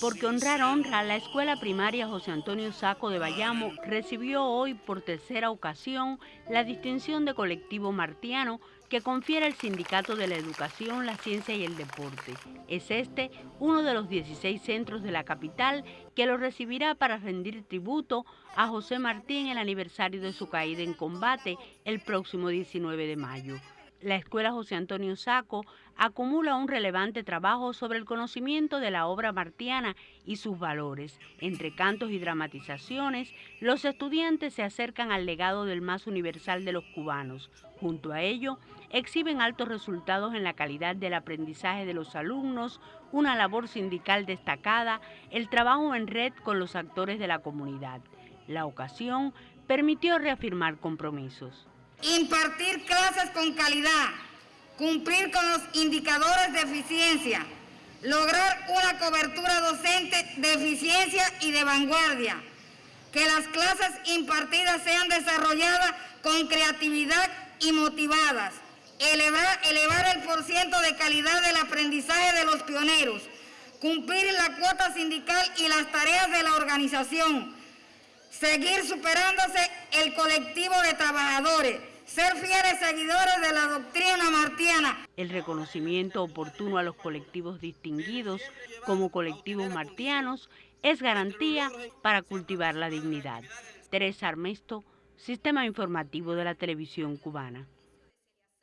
Porque honrar honra, la escuela primaria José Antonio Saco de Bayamo recibió hoy por tercera ocasión la distinción de colectivo martiano que confiere el Sindicato de la Educación, la Ciencia y el Deporte. Es este uno de los 16 centros de la capital que lo recibirá para rendir tributo a José Martí en el aniversario de su caída en combate el próximo 19 de mayo la Escuela José Antonio Saco acumula un relevante trabajo sobre el conocimiento de la obra martiana y sus valores. Entre cantos y dramatizaciones, los estudiantes se acercan al legado del más universal de los cubanos. Junto a ello, exhiben altos resultados en la calidad del aprendizaje de los alumnos, una labor sindical destacada, el trabajo en red con los actores de la comunidad. La ocasión permitió reafirmar compromisos impartir clases con calidad, cumplir con los indicadores de eficiencia, lograr una cobertura docente de eficiencia y de vanguardia, que las clases impartidas sean desarrolladas con creatividad y motivadas, elevar, el porciento de calidad del aprendizaje de los pioneros, cumplir la cuota sindical y las tareas de la organización, seguir superándose el colectivo de trabajadores, ser fieles seguidores de la doctrina martiana. El reconocimiento oportuno a los colectivos distinguidos como colectivos martianos es garantía para cultivar la dignidad. Teresa Armesto, Sistema Informativo de la Televisión Cubana.